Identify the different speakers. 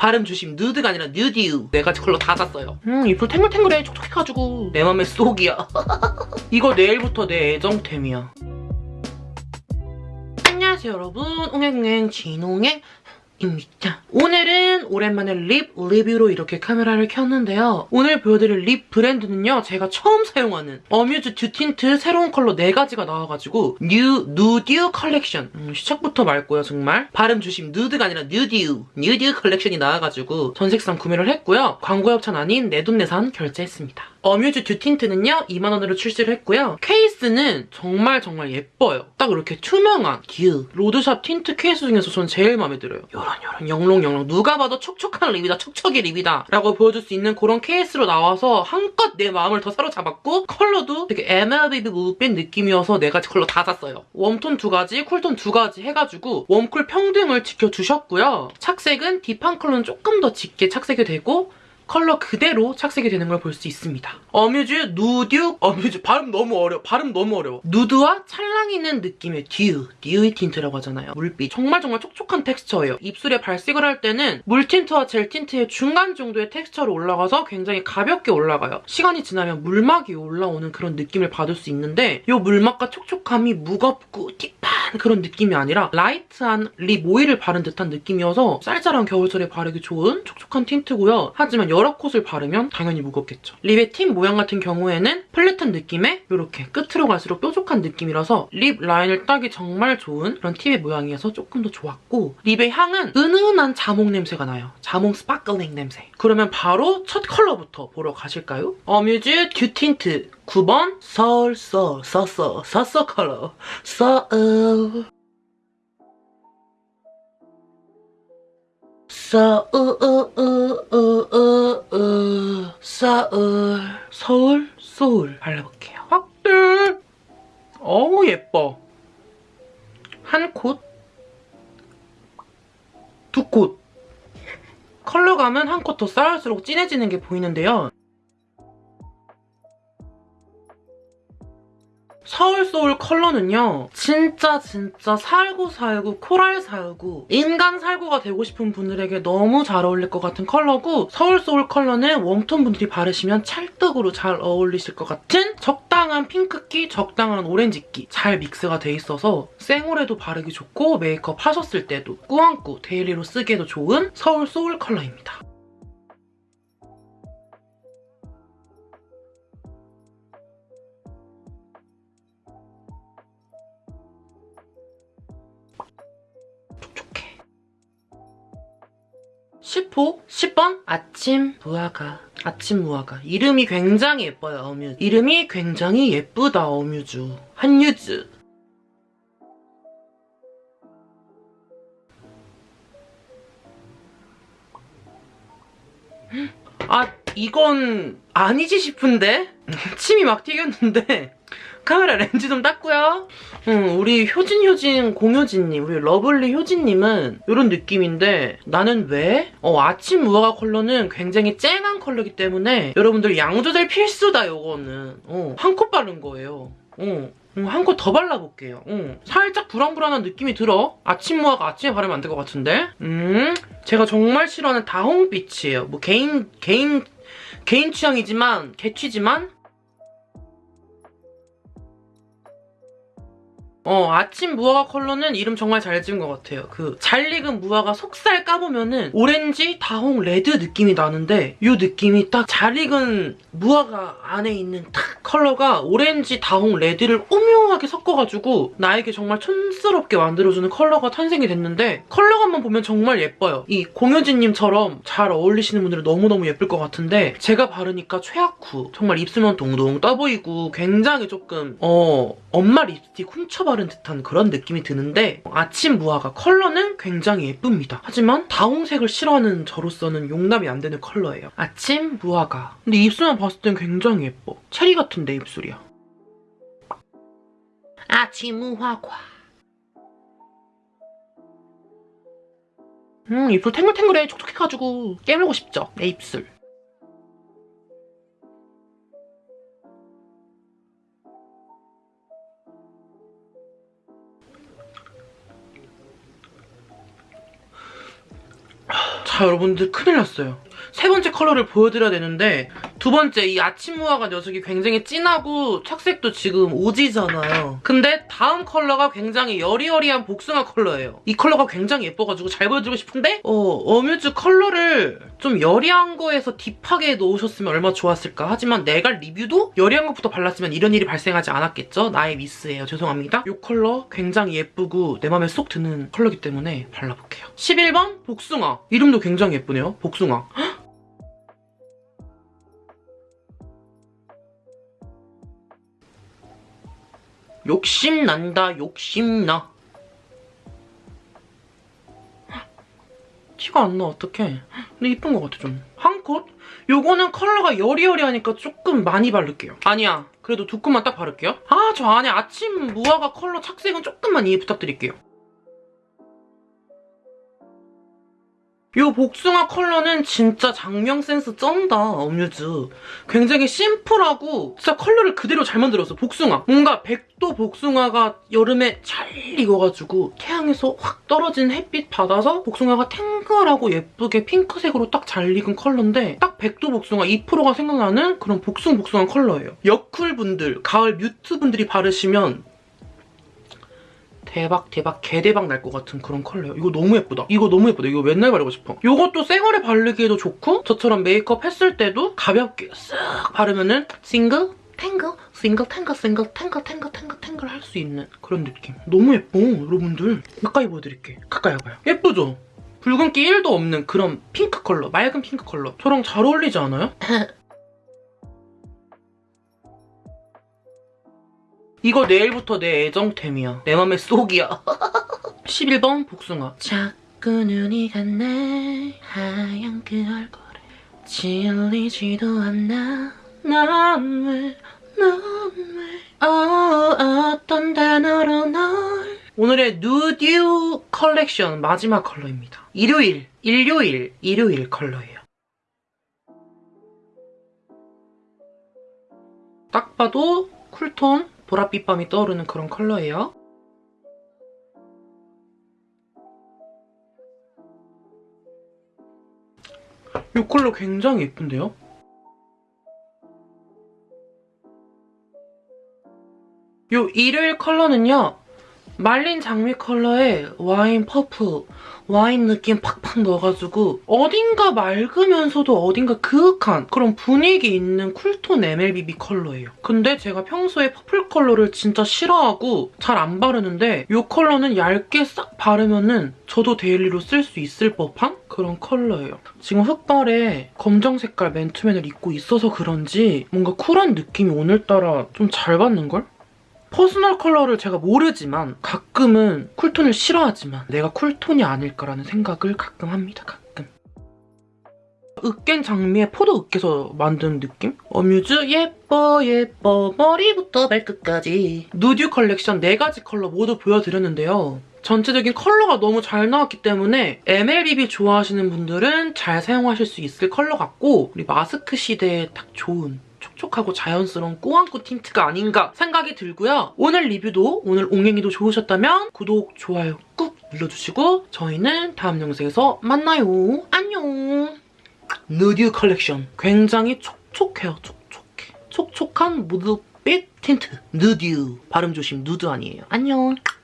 Speaker 1: 발음 조심. 누드가 아니라 뉴듀 네 가지 컬러 다 샀어요. 음 입술 탱글탱글해. 촉촉해가지고. 내 맘에 쏙이야. 이거 내일부터 내 애정템이야. 안녕하세요 여러분. 옹행옹행 진옹행 입니다. 오늘은 오랜만에 lip 리뷰로 이렇게 카메라를 켰는데요. 오늘 보여드릴 lip 브랜드는요. 제가 처음 사용하는 어뮤즈 dew tint 새로운 컬러 4가지가 나와가지고 뉴 누듀 컬렉션 음, 시작부터 맑고요 정말 발음 조심 누드가 아니라 뉴듀 뉴듀 컬렉션이 나와가지고 전색상 구매를 했고요. 광고 협찬 아닌 내돈내산 결제했습니다. 어뮤즈 dew tint는요 2만원으로 출시를 했고요. 케이스는 정말 정말 예뻐요. 딱 이렇게 투명한 듀 road shop tint 케이스 중에서 전 제일 마음에 들어요. 요런 요런 영롱영롱 누가 봐도 촉촉한 lip이다 촉촉이 lip이다 라고 보여줄 수 있는 그런 케이스로 나와서 한껏 내 마음을 더 사로잡았고 컬러도 되게 MLBB 물빛 느낌이어서 네 가지 컬러 다 샀어요. warm tone 두 가지, cool tone 두 가지 해가지고 warm cool 평등을 지켜주셨고요. 착색은 deep한 컬러는 조금 더 짙게 착색이 되고 컬러 그대로 착색이 되는 걸 볼 수 있습니다. 어뮤즈 누듀 어뮤즈 발음 너무 어려워. 발음 너무 어려워. 누드와 찰랑이는 느낌의 dew, dewy tint라고 하잖아요. 물빛. 정말 정말 촉촉한 텍스처예요. 입술에 발색을 할 때는 물 tint와 젤 tint의 중간 정도의 텍스처로 올라가서 굉장히 가볍게 올라가요. 시간이 지나면 물막이 올라오는 그런 느낌을 받을 수 있는데 이 물막과 촉촉함이 무겁고 deep한 그런 느낌이 아니라 light한 lip 오일을 바른 듯한 느낌이어서 쌀쌀한 겨울철에 바르기 좋은 촉촉한 tint고요. 하지만 여러 coat을 바르면 당연히 무겁겠죠. lip의 팁 모양 같은 경우에는 flat한 느낌에 이렇게 끝으로 갈수록 뾰족한 느낌이라서 lip 라인을 따기 정말 좋은 그런 팁의 모양이어서 조금 더 좋았고 lip의 향은 은은한 자몽 냄새가 나요. 자몽 sparkling 냄새. 그러면 바로 첫 컬러부터 보러 가실까요? 어뮤즈 dew tint 9번 서울 서 서서 서서 컬러 서울 서울 서울 서울 소울 발라볼게요. 확들 어우 예뻐. 한 콧, 두 콧. 컬러감은 한 콧 더 쌓을수록 진해지는 게 보이는데요. 서울소울 컬러는요. 진짜 진짜 살구 살구 코랄 살구 인간 살구가 되고 싶은 분들에게 너무 잘 어울릴 것 같은 컬러고 서울소울 컬러는 warm tone 분들이 바르시면 찰떡으로 잘 어울리실 것 같은 적당한 핑크기, 적당한 오렌지기 잘 믹스가 돼 있어서 생얼에도 바르기 좋고 메이크업 하셨을 때도 꾸안꾸, daily로 쓰기에도 좋은 서울 소울 컬러입니다. 10호 10번? 아침 무화과. 아침 무화과. 이름이 굉장히 예뻐요 어뮤즈. 이름이 굉장히 예쁘다 어뮤즈. 한유즈. 아 이건 아니지 싶은데? 침이 막 튀겼는데 카메라 렌즈 좀 닦고요. 음, 우리 효진 효진 공효진님, 우리 러블리 효진님은 이런 느낌인데 나는 왜? 어, 아침 무화과 컬러는 굉장히 쨍한 컬러이기 때문에 여러분들 양 조절 필수다 이거는. 어, 한콧 바른 거예요. 어. 한콧더 발라볼게요. 어. 살짝 불안불안한 느낌이 들어. 아침 무화과 아침에 바르면 안 될 것 같은데? 음, 제가 정말 싫어하는 다홍빛이에요. 뭐 개인, 개인, 개인 취향이지만, 개취지만 어, 아침 무화과 컬러는 이름 정말 잘 지은 것 같아요. 그 잘 익은 무화과 속살 까보면은 오렌지, 다홍, 레드 느낌이 나는데 이 느낌이 딱 잘 익은 무화과 안에 있는 탁 컬러가 오렌지, 다홍, 레드를 오묘하게 섞어가지고 나에게 정말 촌스럽게 만들어주는 컬러가 탄생이 됐는데 컬러감만 보면 정말 예뻐요. 이 공효진님처럼 잘 어울리시는 분들은 너무너무 예쁠 것 같은데 제가 바르니까 최악후 정말 입술만 동동 떠보이고 굉장히 조금 어 엄마 립스틱 훔쳐 바른 듯한 그런 느낌이 드는데 아침 무화과 컬러는 굉장히 예쁩니다. 하지만 다홍색을 싫어하는 저로서는 용납이 안 되는 컬러예요. 아침 무화과. 근데 입술만 봤을 땐 굉장히 예뻐. 체리 같은 내 입술이야. 아침 무화과. 음 입술 탱글탱글해 촉촉해가지고 깨물고 싶죠? 내 입술. 자 여러분들 큰일 났어요. 세 번째 컬러를 보여드려야 되는데 두 번째 이 아침 무화과 녀석이 굉장히 진하고 착색도 지금 오지잖아요. 근데 다음 컬러가 굉장히 여리여리한 복숭아 컬러예요. 이 컬러가 굉장히 예뻐가지고 잘 보여드리고 싶은데 어, 어뮤즈 컬러를 좀 여리한 거에서 deep하게 넣으셨으면 얼마나 좋았을까. 하지만 내가 리뷰도 여리한 것부터 발랐으면 이런 일이 발생하지 않았겠죠? 나의 미스예요. 죄송합니다. 이 컬러 굉장히 예쁘고 내 맘에 쏙 드는 컬러기 때문에 발라볼게요. 11번 복숭아. 이름도 굉장히 예쁘네요. 복숭아. 욕심난다 욕심나. 티가 안 나 어떡해. 근데 이쁜 것 같아 좀 한 컷? 요거는 컬러가 여리여리하니까 조금 많이 바를게요. 아니야. 그래도 두 컷만 딱 바를게요. 아 저 안에 아침 무화과 컬러 착색은 조금만 이해 부탁드릴게요. 요 복숭아 컬러는 진짜 작명 센스 쩐다, 어뮤즈. 굉장히 심플하고 진짜 컬러를 그대로 잘 만들었어, 복숭아. 뭔가 백도 복숭아가 여름에 잘 익어가지고 태양에서 확 떨어진 햇빛 받아서 복숭아가 탱글하고 예쁘게 핑크색으로 딱 잘 익은 컬러인데 딱 백도 복숭아 2%가 생각나는 그런 복숭복숭한 컬러예요. 여cool분들, 가을 mute분들이 바르시면 대박 대박 개대박 날 것 같은 그런 컬러예요. 이거 너무 예쁘다. 이거 너무 예쁘다. 이거 맨날 바르고 싶어. 이것도 생얼에 바르기에도 좋고 저처럼 메이크업 했을 때도 가볍게 쓱 바르면 은 싱글 탱글 싱글 탱글 싱글 탱글 탱글 탱글 탱글 할 수 있는 그런 느낌. 너무 예뻐 여러분들. 가까이 보여드릴게. 가까이 와봐요. 예쁘죠? 붉은기 1도 없는 그런 핑크 컬러, 맑은 핑크 컬러. 저랑 잘 어울리지 않아요? 이거 내일부터 내 애정템이야. 내 맘에 쏙이야. 11번 복숭아. 자꾸 눈이 갔네. 하얀 그 얼굴에 질리지도 않나. 난 왜, 난 왜. 어, 어떤 단어로 널. 오늘의 누듀 컬렉션 마지막 컬러입니다. 일요일, 일요일, 일요일 컬러예요. 딱 봐도 cool tone, 보랏빛 밤이 떠오르는 그런 컬러예요. 이 컬러 굉장히 예쁜데요? 이 일요일 컬러는요. 말린 장미 컬러에 와인 퍼프, 와인 느낌 팍팍 넣어가지고 어딘가 맑으면서도 어딘가 그윽한 그런 분위기 있는 cool tone MLBB 컬러예요. 근데 제가 평소에 purple 컬러를 진짜 싫어하고 잘 안 바르는데 이 컬러는 얇게 싹 바르면은 저도 daily로 쓸 수 있을 법한 그런 컬러예요. 지금 흑발에 검정 색깔 맨투맨을 입고 있어서 그런지 뭔가 쿨한 느낌이 오늘따라 좀 잘 받는걸? personal 컬러를 제가 모르지만 가끔은 cool tone을 싫어하지만 내가 cool tone이 아닐까라는 생각을 가끔 합니다. 가끔. 으깬 장미에 포도 으깨서 만든 느낌? 어뮤즈 예뻐 예뻐 머리부터 발끝까지 누듀 컬렉션 4가지 컬러 모두 보여드렸는데요. 전체적인 컬러가 너무 잘 나왔기 때문에 MLBB 좋아하시는 분들은 잘 사용하실 수 있을 컬러 같고 우리 마스크 시대에 딱 좋은 촉촉하고 자연스러운 꾸안꾸 tint가 아닌가 생각이 들고요. 오늘 리뷰도 오늘 옹행이도 좋으셨다면 구독, 좋아요 꾹 눌러주시고 저희는 다음 영상에서 만나요. 안녕. 누듀 컬렉션 굉장히 촉촉해요. 촉촉해. 촉촉한 무드빛 틴트 누드 발음 조심 누드 아니에요. 안녕.